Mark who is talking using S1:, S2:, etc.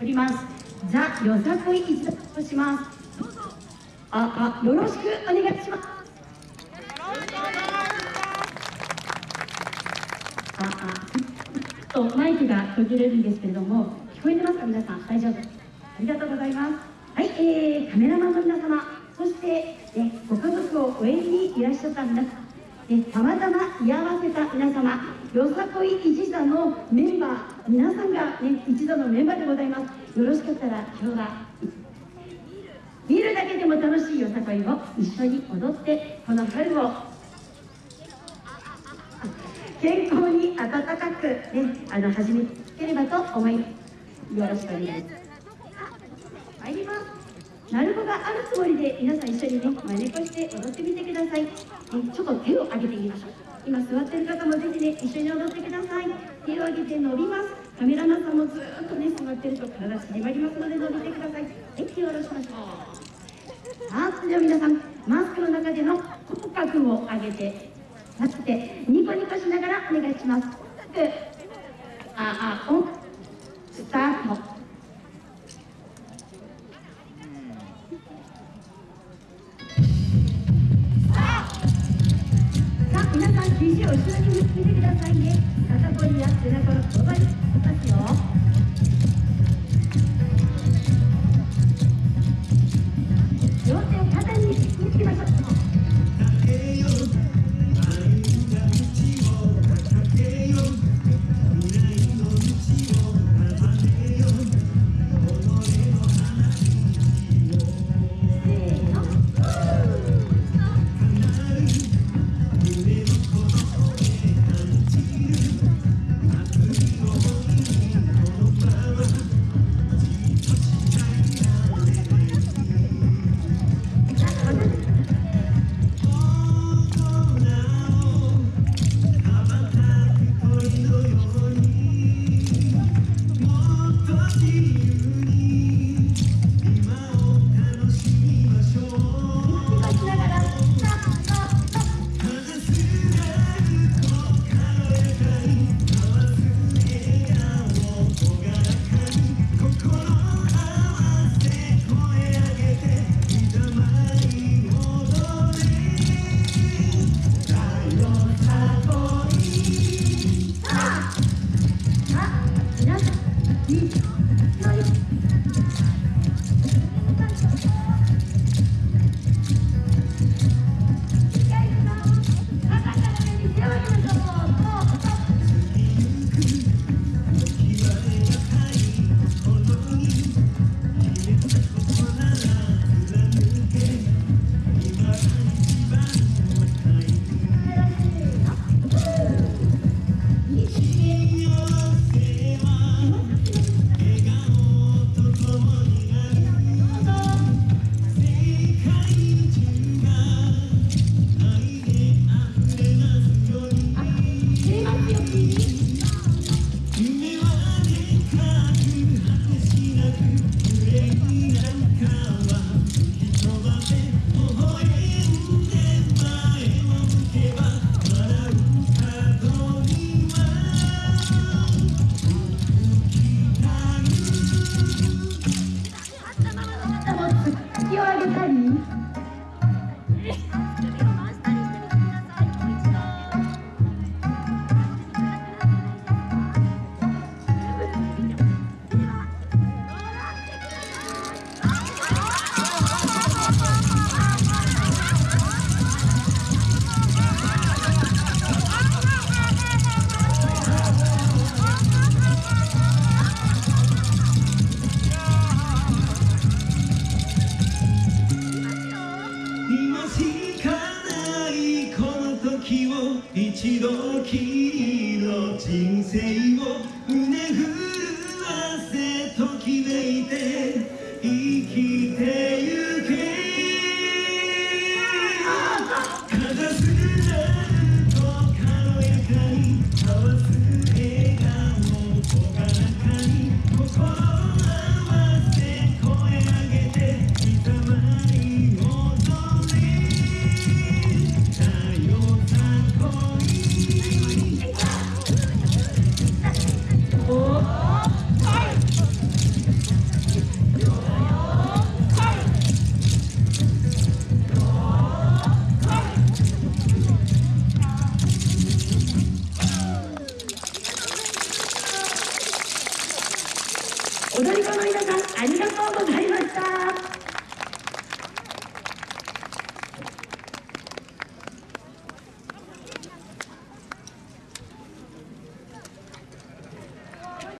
S1: おります。ザ・よさこい一座とします。どうぞ。ああよろしくお願いします。ああとマイクが途切れるんですけれども聞こえてますか皆さん？大丈夫。ありがとうございます。はい、えー、カメラマンの皆様。そして、ね、ご家族を応援にいらっしゃった皆様ね、たまたま居合わせた皆様。よさこい一座のメンバー。皆さんが、ね、一度のメンバーでございます。よろしかったら今日は見るだけでも楽しいよさこいを。一緒に踊ってこの春を。健康に温かく、ね、あの始めければと思いますよろしくお願いします鳴子があるつもりで皆さん一緒にね真似っこして踊ってみてください、えちょっと手を上げてみましょう。今座ってる方もぜひね一緒に踊ってください。手を上げて伸びます。カメラマンさんもずっとね座ってると体縮まりますので伸びてください。はい手を下ろしましょう。さあそれでは皆さんマスクの中での口角を上げて立ってニコニコしながらお願いします。ああオン。スタート。を後ろに振ってくださいね。肩こりや背中のそばにますよ嗯。
S2: 一度きりの人生を胸震わせときめいて
S1: 踊り子の皆さんありがとうございました